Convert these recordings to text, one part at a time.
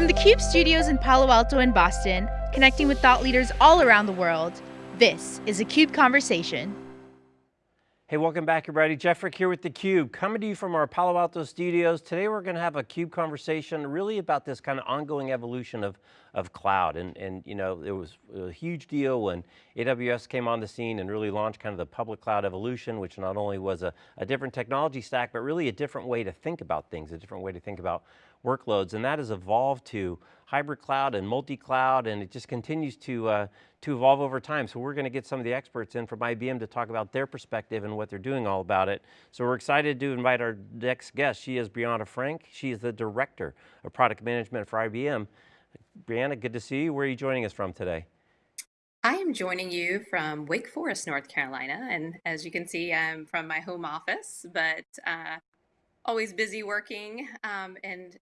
From the CUBE studios in Palo Alto and Boston, connecting with thought leaders all around the world, this is a CUBE Conversation. Hey, welcome back everybody. Jeff Frick here with theCUBE, coming to you from our Palo Alto studios. Today we're going to have a CUBE conversation really about this kind of ongoing evolution of, of cloud. And, and you know, it was a huge deal when AWS came on the scene and really launched kind of the public cloud evolution, which not only was a, a different technology stack, but really a different way to think about things, a different way to think about workloads. And that has evolved to hybrid cloud and multi-cloud, and it just continues to, uh, to evolve over time. So we're going to get some of the experts in from IBM to talk about their perspective and what they're doing all about it. So we're excited to invite our next guest. She is Brianna Frank. She is the Director of Product Management for IBM. Brianna, good to see you. Where are you joining us from today? I am joining you from Wake Forest, North Carolina. And as you can see, I'm from my home office, but uh, always busy working um, and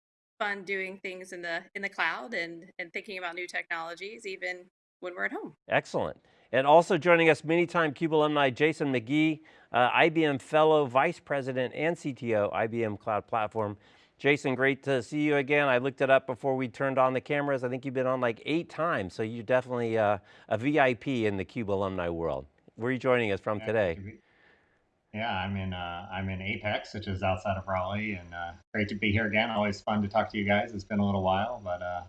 fun doing things in the in the cloud and and thinking about new technologies even when we're at home. Excellent. And also joining us many time CUBE alumni, Jason McGee, uh, IBM Fellow, Vice President and CTO, IBM Cloud Platform. Jason, great to see you again. I looked it up before we turned on the cameras. I think you've been on like eight times, so you're definitely uh, a VIP in the CUBE alumni world. Where are you joining us from today? Yeah, I'm in uh, I'm in Apex, which is outside of Raleigh, and uh, great to be here again. Always fun to talk to you guys. It's been a little while, but uh,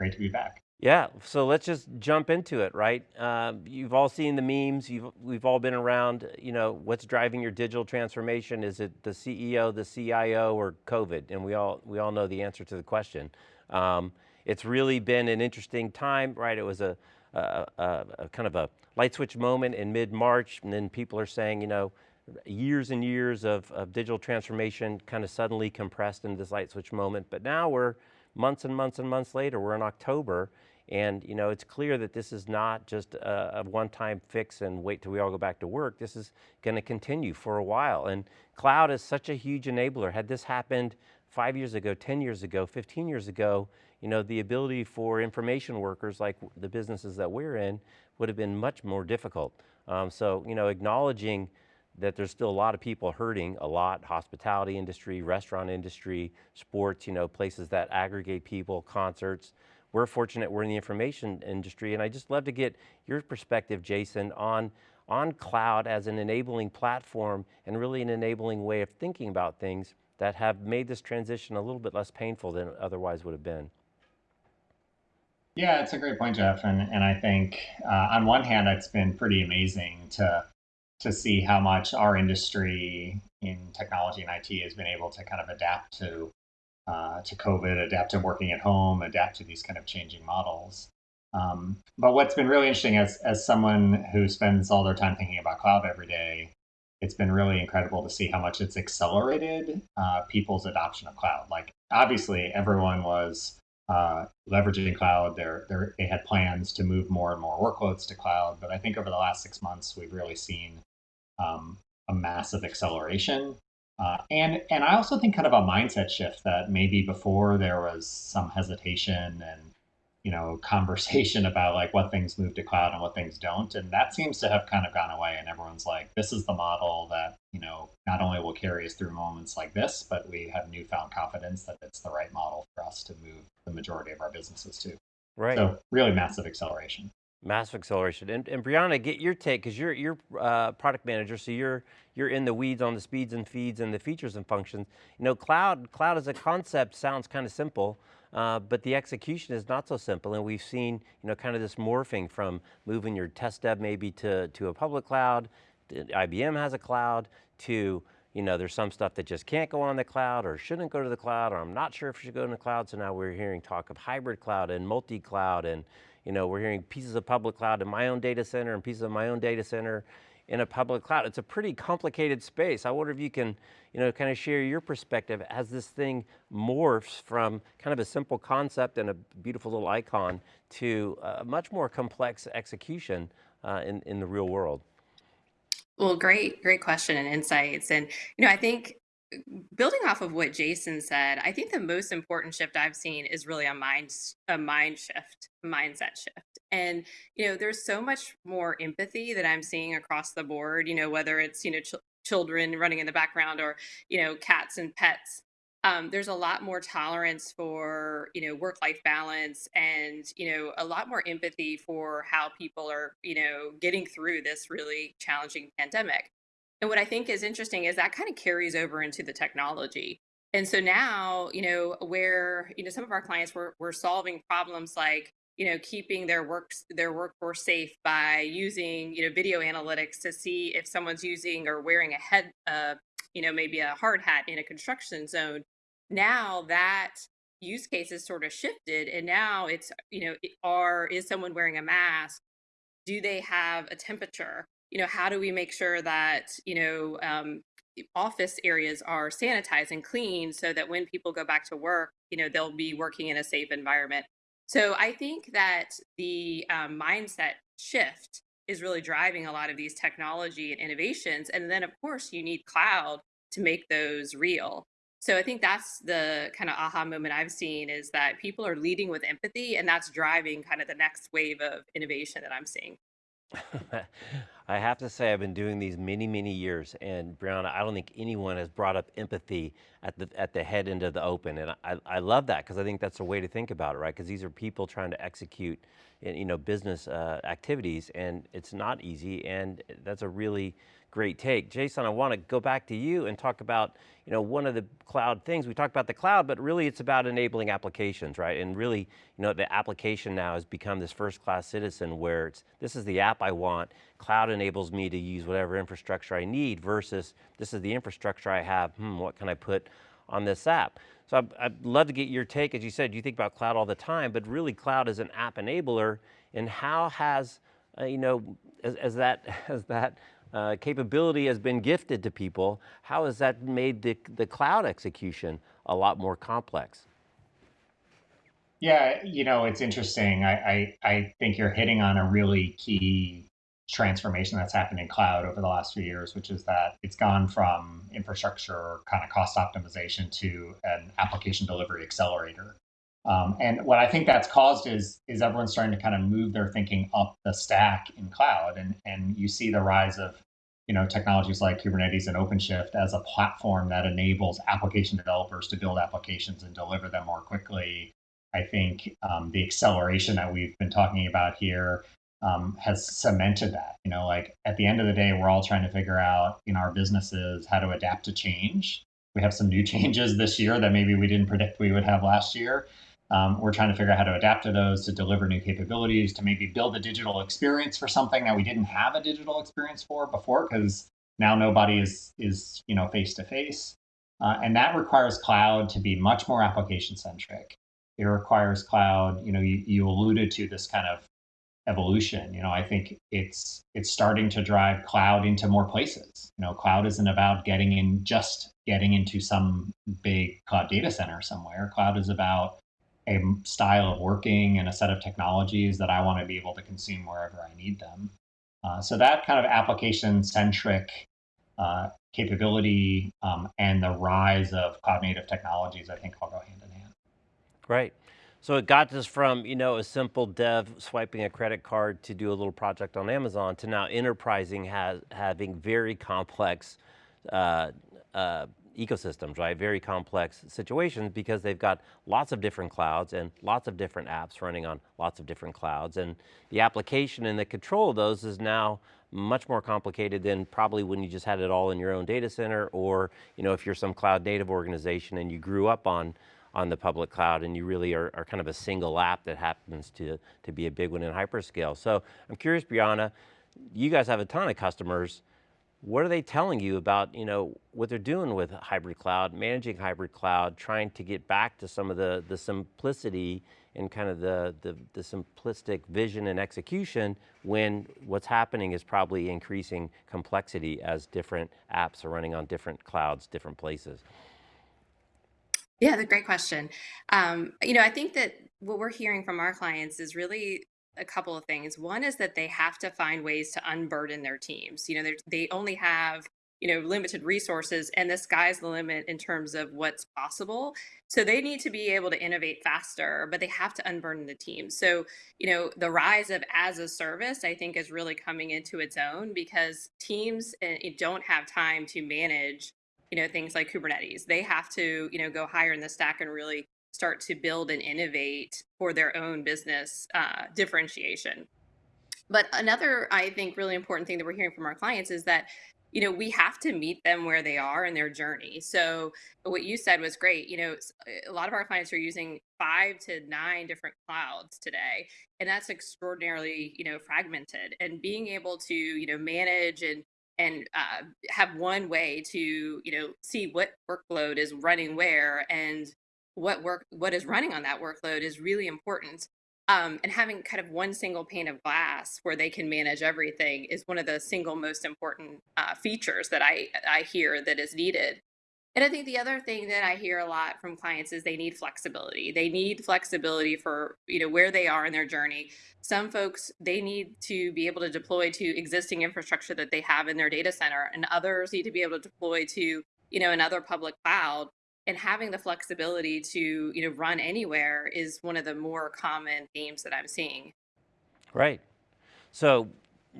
great to be back. Yeah, so let's just jump into it, right? Uh, you've all seen the memes. You've, we've all been around. You know, what's driving your digital transformation? Is it the CEO, the CIO, or COVID? And we all we all know the answer to the question. Um, it's really been an interesting time, right? It was a, a kind of a light switch moment in mid March, and then people are saying, you know years and years of, of digital transformation kind of suddenly compressed into this light switch moment, but now we're months and months and months later, we're in October, and you know, it's clear that this is not just a, a one-time fix and wait till we all go back to work. This is going to continue for a while. And cloud is such a huge enabler. Had this happened five years ago, 10 years ago, 15 years ago, you know, the ability for information workers like the businesses that we're in would have been much more difficult. Um, so, you know, acknowledging that there's still a lot of people hurting a lot, hospitality industry, restaurant industry, sports, you know, places that aggregate people, concerts. We're fortunate we're in the information industry and I just love to get your perspective, Jason, on, on cloud as an enabling platform and really an enabling way of thinking about things that have made this transition a little bit less painful than it otherwise would have been. Yeah, it's a great point, Jeff. And, and I think uh, on one hand, it's been pretty amazing to to see how much our industry in technology and IT has been able to kind of adapt to uh, to COVID, adapt to working at home, adapt to these kind of changing models. Um, but what's been really interesting as as someone who spends all their time thinking about cloud every day, it's been really incredible to see how much it's accelerated uh, people's adoption of cloud. Like obviously, everyone was uh, leveraging cloud. They're, they're, they had plans to move more and more workloads to cloud. But I think over the last six months, we've really seen um, a massive acceleration. Uh, and and I also think kind of a mindset shift that maybe before there was some hesitation and you know conversation about like what things move to cloud and what things don't, and that seems to have kind of gone away. And everyone's like, this is the model that you know not only will carry us through moments like this, but we have newfound confidence that it's the right model for us to move the majority of our businesses to. Right. So really massive acceleration. Massive acceleration. And, and Brianna, get your take, because you're, you're uh, product manager, so you're, you're in the weeds on the speeds and feeds and the features and functions. You know, cloud, cloud as a concept sounds kind of simple, uh, but the execution is not so simple. And we've seen, you know, kind of this morphing from moving your test dev maybe to, to a public cloud, IBM has a cloud, to, you know, there's some stuff that just can't go on the cloud or shouldn't go to the cloud, or I'm not sure if it should go in the cloud. So now we're hearing talk of hybrid cloud and multi-cloud and, you know, we're hearing pieces of public cloud in my own data center and pieces of my own data center in a public cloud. It's a pretty complicated space. I wonder if you can, you know, kind of share your perspective as this thing morphs from kind of a simple concept and a beautiful little icon to a much more complex execution uh, in, in the real world. Well, great, great question and insights. And, you know, I think building off of what Jason said, I think the most important shift I've seen is really a mind a mind shift, mindset shift. And you know, there's so much more empathy that I'm seeing across the board. You know, whether it's you know ch children running in the background or you know cats and pets um, there's a lot more tolerance for you know work-life balance and you know a lot more empathy for how people are you know getting through this really challenging pandemic. And what I think is interesting is that kind of carries over into the technology. And so now, you know, where, you know, some of our clients were, were solving problems like, you know, keeping their works their workforce safe by using, you know, video analytics to see if someone's using or wearing a head, uh, you know, maybe a hard hat in a construction zone. Now that use case is sort of shifted, and now it's, you know, are is someone wearing a mask? Do they have a temperature? You know, how do we make sure that, you know, um, office areas are sanitized and clean so that when people go back to work, you know, they'll be working in a safe environment. So I think that the um, mindset shift is really driving a lot of these technology and innovations. And then, of course, you need cloud to make those real. So I think that's the kind of aha moment I've seen is that people are leading with empathy, and that's driving kind of the next wave of innovation that I'm seeing. I have to say, I've been doing these many, many years, and Brianna, I don't think anyone has brought up empathy at the at the head end of the open, and I, I love that because I think that's a way to think about it, right? Because these are people trying to execute, you know, business uh, activities, and it's not easy, and that's a really great take. Jason, I want to go back to you and talk about, you know, one of the cloud things. We talked about the cloud, but really it's about enabling applications, right? And really, you know, the application now has become this first class citizen where it's, this is the app I want. Cloud enables me to use whatever infrastructure I need versus this is the infrastructure I have. Hmm, what can I put on this app? So I'd, I'd love to get your take. As you said, you think about cloud all the time, but really cloud is an app enabler. And how has, uh, you know, as, as that, as that uh, capability has been gifted to people, how has that made the, the cloud execution a lot more complex? Yeah, you know, it's interesting. I, I, I think you're hitting on a really key transformation that's happened in cloud over the last few years, which is that it's gone from infrastructure kind of cost optimization to an application delivery accelerator. Um, and what I think that's caused is is everyone starting to kind of move their thinking up the stack in cloud, and and you see the rise of you know technologies like Kubernetes and OpenShift as a platform that enables application developers to build applications and deliver them more quickly. I think um, the acceleration that we've been talking about here um, has cemented that. You know, like at the end of the day, we're all trying to figure out in our businesses how to adapt to change. We have some new changes this year that maybe we didn't predict we would have last year. Um, we're trying to figure out how to adapt to those, to deliver new capabilities, to maybe build a digital experience for something that we didn't have a digital experience for before, because now nobody is is you know face to face, and that requires cloud to be much more application centric. It requires cloud. You know, you, you alluded to this kind of evolution. You know, I think it's it's starting to drive cloud into more places. You know, cloud isn't about getting in just getting into some big cloud data center somewhere. Cloud is about a style of working and a set of technologies that I want to be able to consume wherever I need them. Uh, so that kind of application centric uh, capability um, and the rise of cloud native technologies, I think all go hand in hand. Right. So it got us from, you know, a simple dev swiping a credit card to do a little project on Amazon to now enterprising has having very complex uh, uh, ecosystems, right? Very complex situations because they've got lots of different clouds and lots of different apps running on lots of different clouds. And the application and the control of those is now much more complicated than probably when you just had it all in your own data center or, you know, if you're some cloud native organization and you grew up on on the public cloud and you really are, are kind of a single app that happens to, to be a big one in hyperscale. So I'm curious, Brianna, you guys have a ton of customers what are they telling you about you know what they're doing with hybrid cloud, managing hybrid cloud, trying to get back to some of the the simplicity and kind of the, the, the simplistic vision and execution when what's happening is probably increasing complexity as different apps are running on different clouds, different places. Yeah, a great question. Um, you know, I think that what we're hearing from our clients is really a couple of things. One is that they have to find ways to unburden their teams. You know, they only have you know limited resources, and the sky's the limit in terms of what's possible. So they need to be able to innovate faster, but they have to unburden the team. So you know, the rise of as a service, I think, is really coming into its own because teams uh, don't have time to manage you know, things like Kubernetes. They have to, you know, go higher in the stack and really start to build and innovate for their own business uh, differentiation. But another, I think, really important thing that we're hearing from our clients is that you know we have to meet them where they are in their journey. So what you said was great. You know a lot of our clients are using five to nine different clouds today and that's extraordinarily you know fragmented. And being able to you know manage and and uh, have one way to you know see what workload is running where and what work what is running on that workload is really important um, and having kind of one single pane of glass where they can manage everything is one of the single most important uh, features that I, I hear that is needed. And I think the other thing that I hear a lot from clients is they need flexibility. They need flexibility for you know where they are in their journey. Some folks they need to be able to deploy to existing infrastructure that they have in their data center, and others need to be able to deploy to you know another public cloud and having the flexibility to you know run anywhere is one of the more common themes that I'm seeing. Right. So,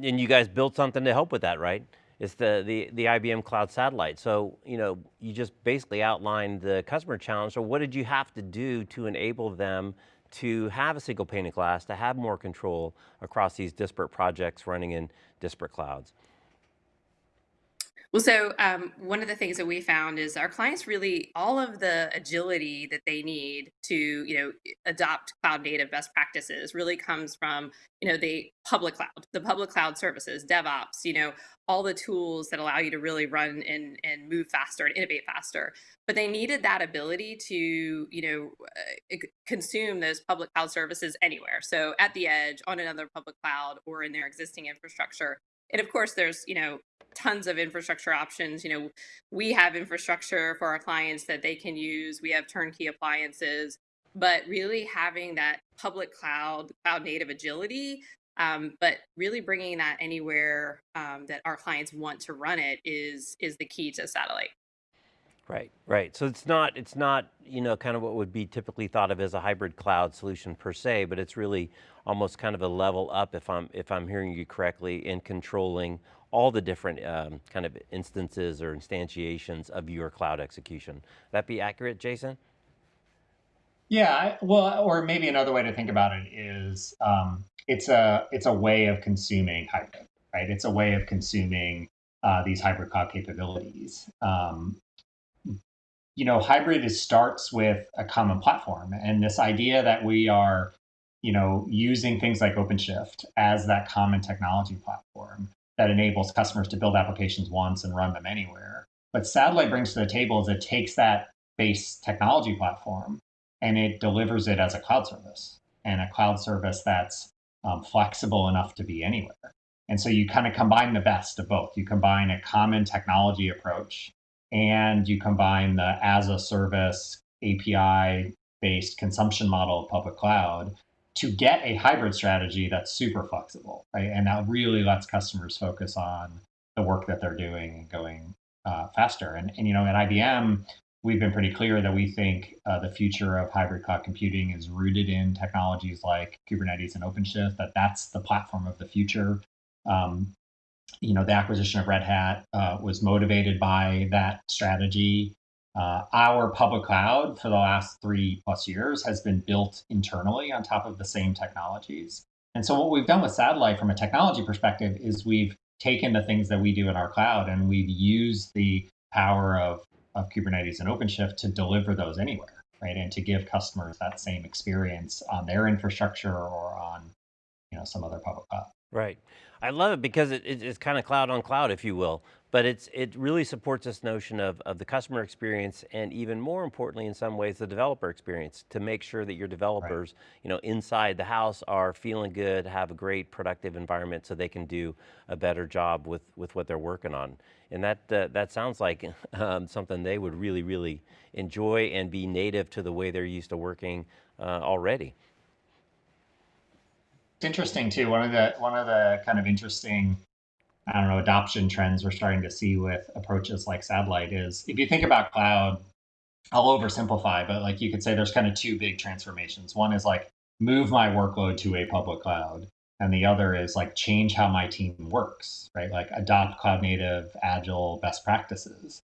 and you guys built something to help with that, right? It's the, the, the IBM Cloud Satellite. So, you know, you just basically outlined the customer challenge. So what did you have to do to enable them to have a single pane of glass, to have more control across these disparate projects running in disparate clouds? Well, so um, one of the things that we found is our clients really all of the agility that they need to, you know, adopt cloud native best practices really comes from, you know, the public cloud, the public cloud services, DevOps, you know, all the tools that allow you to really run and and move faster and innovate faster. But they needed that ability to, you know, uh, consume those public cloud services anywhere. So at the edge, on another public cloud, or in their existing infrastructure and of course there's you know tons of infrastructure options. You know we have infrastructure for our clients that they can use. We have turnkey appliances. But really having that public cloud cloud native agility um, but really bringing that anywhere um, that our clients want to run it is is the key to satellite Right, right. So it's not, it's not, you know, kind of what would be typically thought of as a hybrid cloud solution per se, but it's really almost kind of a level up if I'm, if I'm hearing you correctly in controlling all the different um, kind of instances or instantiations of your cloud execution. That be accurate, Jason? Yeah, well, or maybe another way to think about it is um, it's a it's a way of consuming hybrid, right? It's a way of consuming uh, these hybrid cloud capabilities. Um, you know, hybrid is, starts with a common platform and this idea that we are, you know, using things like OpenShift as that common technology platform that enables customers to build applications once and run them anywhere. But Satellite brings to the table is it takes that base technology platform and it delivers it as a cloud service and a cloud service that's um, flexible enough to be anywhere. And so you kind of combine the best of both. You combine a common technology approach and you combine the as a service API based consumption model of public cloud to get a hybrid strategy that's super flexible, right? And that really lets customers focus on the work that they're doing and going uh, faster. And, and, you know, at IBM, we've been pretty clear that we think uh, the future of hybrid cloud computing is rooted in technologies like Kubernetes and OpenShift, that that's the platform of the future. Um, you know, the acquisition of Red Hat uh, was motivated by that strategy. Uh, our public cloud for the last three plus years has been built internally on top of the same technologies. And so what we've done with Satellite from a technology perspective is we've taken the things that we do in our cloud and we've used the power of, of Kubernetes and OpenShift to deliver those anywhere, right? And to give customers that same experience on their infrastructure or on, you know, some other public cloud. Right. I love it because it, it, it's kind of cloud on cloud, if you will, but it's it really supports this notion of, of the customer experience and even more importantly in some ways the developer experience to make sure that your developers right. you know inside the house are feeling good, have a great productive environment so they can do a better job with, with what they're working on. And that, uh, that sounds like um, something they would really, really enjoy and be native to the way they're used to working uh, already. Interesting too. One of the one of the kind of interesting, I don't know, adoption trends we're starting to see with approaches like satellite is if you think about cloud, I'll oversimplify, but like you could say there's kind of two big transformations. One is like move my workload to a public cloud, and the other is like change how my team works, right? Like adopt cloud native, agile best practices.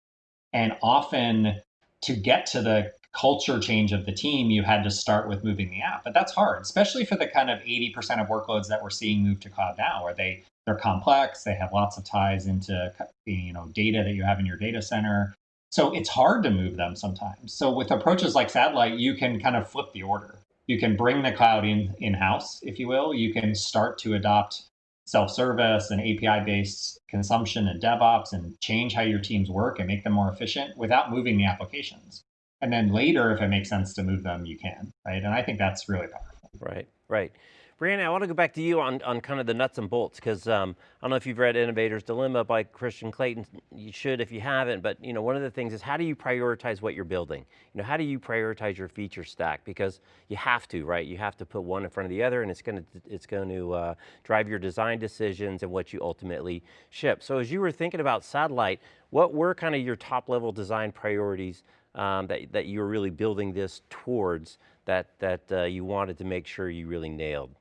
And often to get to the culture change of the team, you had to start with moving the app. But that's hard, especially for the kind of 80% of workloads that we're seeing move to cloud now, where they they're complex, they have lots of ties into you know data that you have in your data center. So it's hard to move them sometimes. So with approaches like satellite, you can kind of flip the order. You can bring the cloud in in-house, if you will. You can start to adopt self-service and API-based consumption and DevOps and change how your teams work and make them more efficient without moving the applications. And then later, if it makes sense to move them, you can, right? And I think that's really powerful. Right, right. Brianna, I want to go back to you on, on kind of the nuts and bolts, because um, I don't know if you've read Innovator's Dilemma by Christian Clayton. You should if you haven't, but you know, one of the things is how do you prioritize what you're building? You know, how do you prioritize your feature stack? Because you have to, right? You have to put one in front of the other and it's going to, it's going to uh, drive your design decisions and what you ultimately ship. So as you were thinking about satellite, what were kind of your top level design priorities um, that, that you were really building this towards that, that uh, you wanted to make sure you really nailed?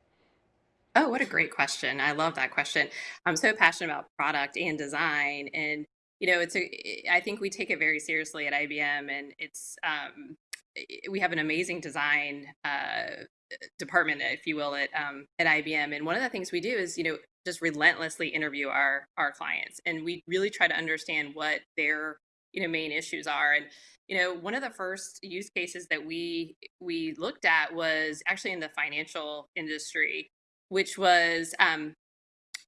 Oh, what a great question. I love that question. I'm so passionate about product and design and you know, it's a I think we take it very seriously at IBM and it's um we have an amazing design uh department if you will at um at IBM and one of the things we do is, you know, just relentlessly interview our our clients and we really try to understand what their you know main issues are and you know one of the first use cases that we we looked at was actually in the financial industry which was um,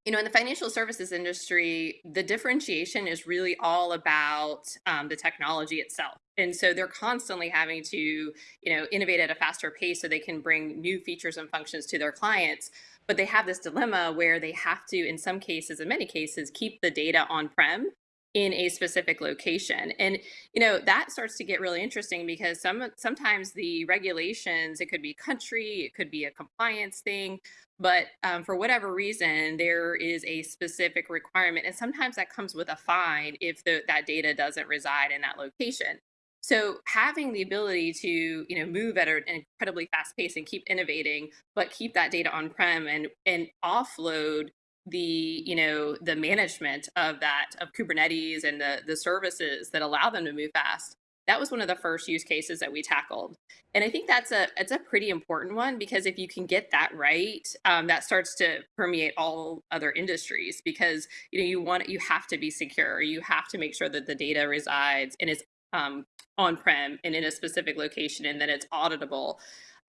you know, in the financial services industry, the differentiation is really all about um, the technology itself. And so they're constantly having to, you know, innovate at a faster pace so they can bring new features and functions to their clients. But they have this dilemma where they have to, in some cases, in many cases, keep the data on-prem in a specific location. And, you know, that starts to get really interesting because some sometimes the regulations, it could be country, it could be a compliance thing, but um, for whatever reason, there is a specific requirement. And sometimes that comes with a fine if the, that data doesn't reside in that location. So having the ability to, you know, move at an incredibly fast pace and keep innovating, but keep that data on-prem and, and offload the you know the management of that of kubernetes and the the services that allow them to move fast that was one of the first use cases that we tackled. And i think that's a it's a pretty important one because if you can get that right um, that starts to permeate all other industries because you know you want you have to be secure. You have to make sure that the data resides and is um, on-prem and in a specific location and that it's auditable.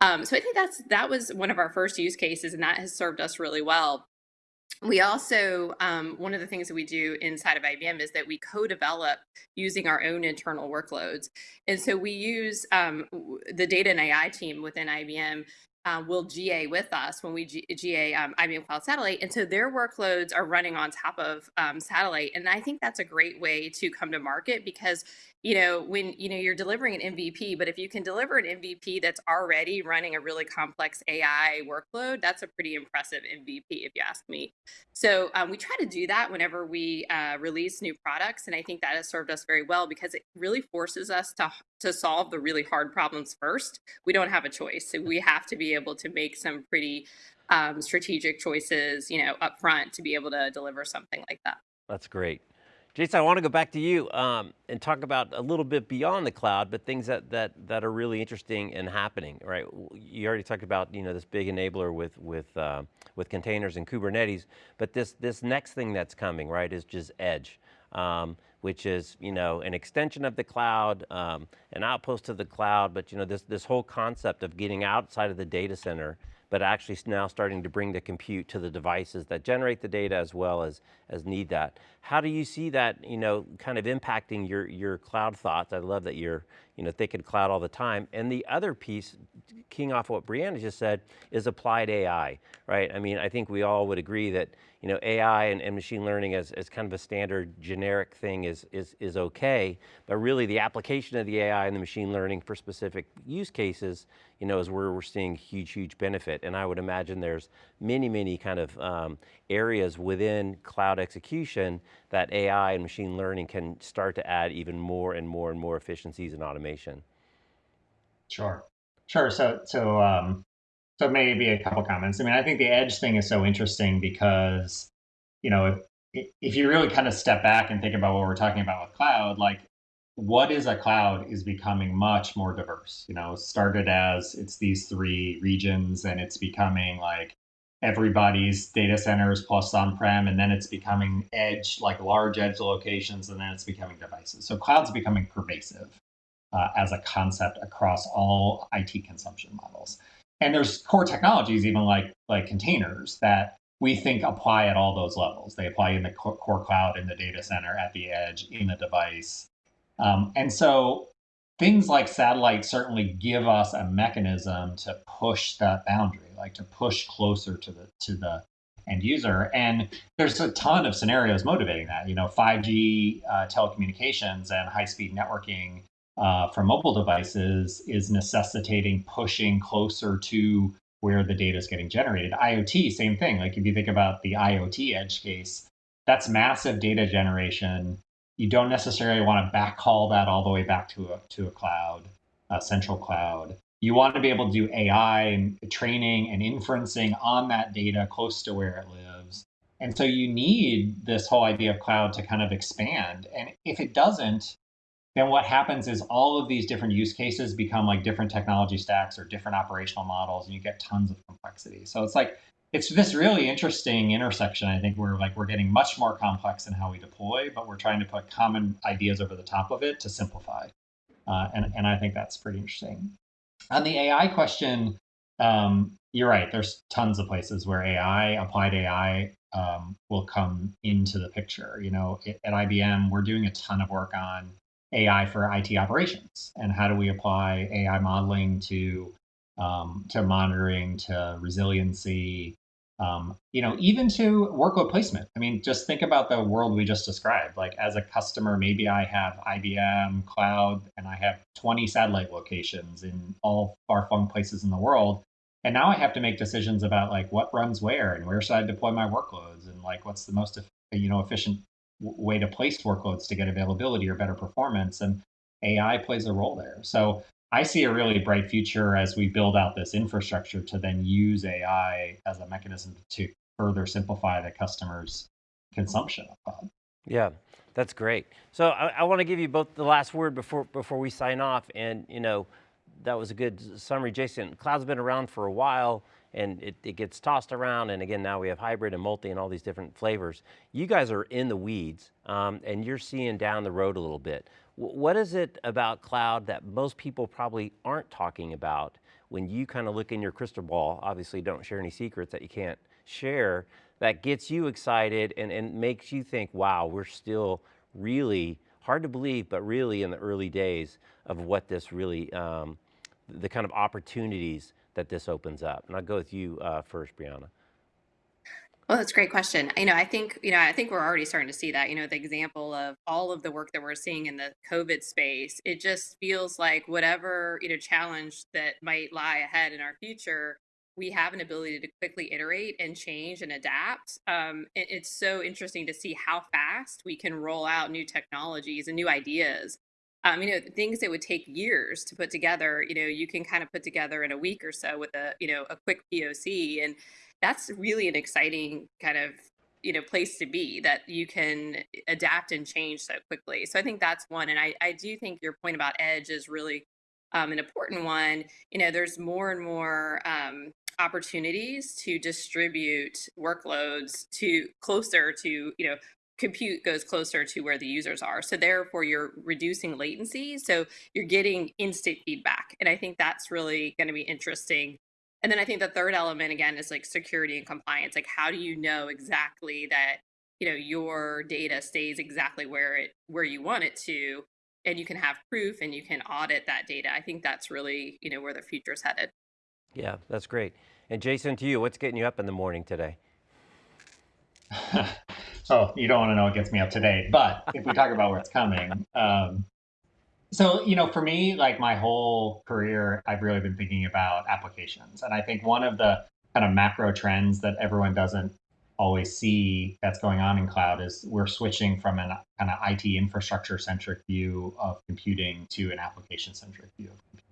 Um, so i think that's that was one of our first use cases and that has served us really well we also, um, one of the things that we do inside of IBM is that we co-develop using our own internal workloads. And so we use um, the data and AI team within IBM uh, will GA with us when we G GA um, IBM Cloud Satellite. And so their workloads are running on top of um, Satellite. And I think that's a great way to come to market because you know, when, you know, you're delivering an MVP, but if you can deliver an MVP that's already running a really complex AI workload, that's a pretty impressive MVP, if you ask me. So um, we try to do that whenever we uh, release new products. And I think that has served us very well because it really forces us to, to solve the really hard problems first. We don't have a choice. So we have to be able to make some pretty um, strategic choices, you know, up front to be able to deliver something like that. That's great. Jason, I want to go back to you um, and talk about a little bit beyond the cloud, but things that, that, that are really interesting and happening, right? You already talked about you know, this big enabler with, with, uh, with containers and Kubernetes, but this, this next thing that's coming, right, is just edge. Um, which is you know an extension of the cloud, um, an outpost of the cloud, but you know this this whole concept of getting outside of the data center but actually now starting to bring the compute to the devices that generate the data as well as, as need that. How do you see that, you know, kind of impacting your, your cloud thoughts? I love that you're, you know, thinking cloud all the time. And the other piece, keying off what Brianna just said, is applied AI, right? I mean, I think we all would agree that, you know, AI and, and machine learning as, as kind of a standard generic thing is, is, is okay, but really the application of the AI and the machine learning for specific use cases, you know, is where we're seeing huge, huge benefit. And I would imagine there's many, many kind of um, areas within cloud execution that AI and machine learning can start to add even more and more and more efficiencies and automation. Sure, sure. So, so, um, so maybe a couple comments. I mean, I think the edge thing is so interesting because, you know, if, if you really kind of step back and think about what we're talking about with cloud, like what is a cloud is becoming much more diverse. You know, started as it's these three regions and it's becoming like everybody's data centers plus on-prem, and then it's becoming edge, like large edge locations, and then it's becoming devices. So cloud's becoming pervasive uh, as a concept across all IT consumption models. And there's core technologies, even like like containers, that we think apply at all those levels. They apply in the core cloud, in the data center, at the edge, in the device. Um, and so things like satellite certainly give us a mechanism to push that boundary, like to push closer to the to the end user. And there's a ton of scenarios motivating that. You know, 5G uh, telecommunications and high-speed networking uh, from mobile devices is necessitating pushing closer to where the data is getting generated. IoT, same thing. Like if you think about the IoT edge case, that's massive data generation you don't necessarily want to backhaul that all the way back to a, to a cloud, a central cloud. You want to be able to do AI training and inferencing on that data close to where it lives. And so you need this whole idea of cloud to kind of expand. And if it doesn't, then what happens is all of these different use cases become like different technology stacks or different operational models, and you get tons of complexity. So it's like it's this really interesting intersection. I think we're like we're getting much more complex in how we deploy, but we're trying to put common ideas over the top of it to simplify. Uh, and and I think that's pretty interesting. On the AI question, um, you're right. There's tons of places where AI, applied AI, um, will come into the picture. You know, at IBM, we're doing a ton of work on AI for IT operations and how do we apply AI modeling to um, to monitoring, to resiliency, um, you know, even to workload placement. I mean, just think about the world we just described. Like as a customer, maybe I have IBM Cloud and I have 20 satellite locations in all far-flung places in the world. And now I have to make decisions about like what runs where and where should I deploy my workloads and like what's the most you know efficient way to place workloads to get availability or better performance. And AI plays a role there. So I see a really bright future as we build out this infrastructure to then use AI as a mechanism to further simplify the customer's consumption of cloud. Yeah, that's great. So I, I want to give you both the last word before before we sign off. And you know, that was a good summary, Jason. Cloud's been around for a while and it, it gets tossed around. And again, now we have hybrid and multi and all these different flavors. You guys are in the weeds um, and you're seeing down the road a little bit. What is it about cloud that most people probably aren't talking about when you kind of look in your crystal ball, obviously don't share any secrets that you can't share, that gets you excited and, and makes you think, wow, we're still really, hard to believe, but really in the early days of what this really, um, the kind of opportunities that this opens up. And I'll go with you uh, first, Brianna. Well, that's a great question. You know, I think, you know, I think we're already starting to see that, you know, the example of all of the work that we're seeing in the COVID space, it just feels like whatever, you know, challenge that might lie ahead in our future, we have an ability to quickly iterate and change and adapt. Um, it, it's so interesting to see how fast we can roll out new technologies and new ideas. Um, you know, things that would take years to put together, you know, you can kind of put together in a week or so with a, you know, a quick POC. And that's really an exciting kind of you know place to be that you can adapt and change so quickly. So i think that's one and i, I do think your point about edge is really um, an important one. You know there's more and more um, opportunities to distribute workloads to closer to you know compute goes closer to where the users are. So therefore you're reducing latency so you're getting instant feedback and i think that's really going to be interesting and then I think the third element again is like security and compliance. Like how do you know exactly that you know your data stays exactly where it where you want it to and you can have proof and you can audit that data. I think that's really, you know, where the future is headed. Yeah, that's great. And Jason, to you, what's getting you up in the morning today? oh, you don't want to know what gets me up today, but if we talk about where it's coming, um, so, you know, for me, like my whole career, I've really been thinking about applications. And I think one of the kind of macro trends that everyone doesn't always see that's going on in cloud is we're switching from an kind of IT infrastructure centric view of computing to an application centric view of computing.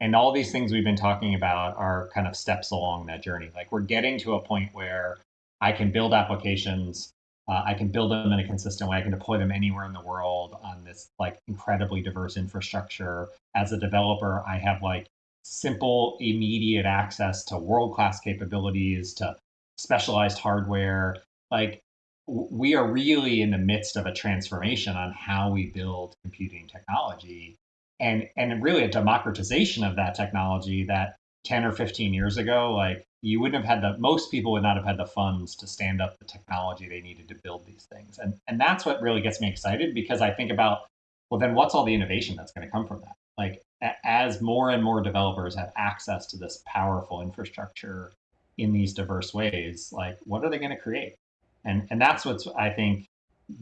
And all these things we've been talking about are kind of steps along that journey. Like we're getting to a point where I can build applications Uh, I can build them in a consistent way. I can deploy them anywhere in the world on this like incredibly diverse infrastructure. As a developer, I have like simple, immediate access to world-class capabilities, to specialized hardware. Like we are really in the midst of a transformation on how we build computing technology and and really a democratization of that technology that 10 or 15 years ago like you wouldn't have had the most people would not have had the funds to stand up the technology they needed to build these things. And and that's what really gets me excited because i think about well then what's all the innovation that's going to come from that? Like as more and more developers have access to this powerful infrastructure in these diverse ways like what are they going to create? And and that's what's I think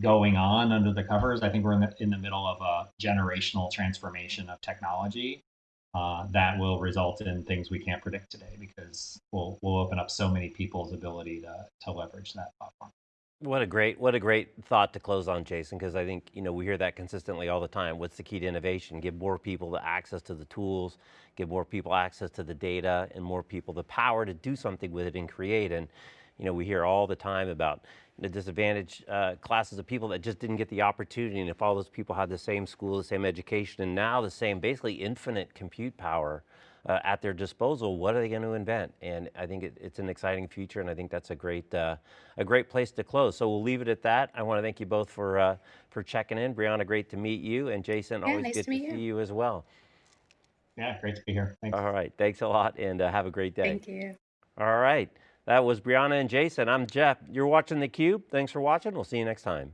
going on under the covers. I think we're in the in the middle of a generational transformation of technology uh, that will result in things we can't predict today because we'll we'll open up so many people's ability to to leverage that platform. What a great, what a great thought to close on, Jason, because I think, you know, we hear that consistently all the time. What's the key to innovation? Give more people the access to the tools, give more people access to the data, and more people the power to do something with it and create. And, you know, we hear all the time about the disadvantaged uh, classes of people that just didn't get the opportunity. And if all those people had the same school, the same education, and now the same basically infinite compute power uh, at their disposal, what are they going to invent? And I think it, it's an exciting future, and I think that's a great, uh, a great place to close. So we'll leave it at that. I want to thank you both for, uh, for checking in. Brianna, great to meet you, and Jason, Yeah, always nice good to to, meet see you. you as well. Yeah, great to be here. Thanks. All right, thanks a lot, and uh, have a great day. Thank you. All right, that was Brianna and Jason. I'm Jeff. You're watching theCUBE. Thanks for watching. We'll see you next time.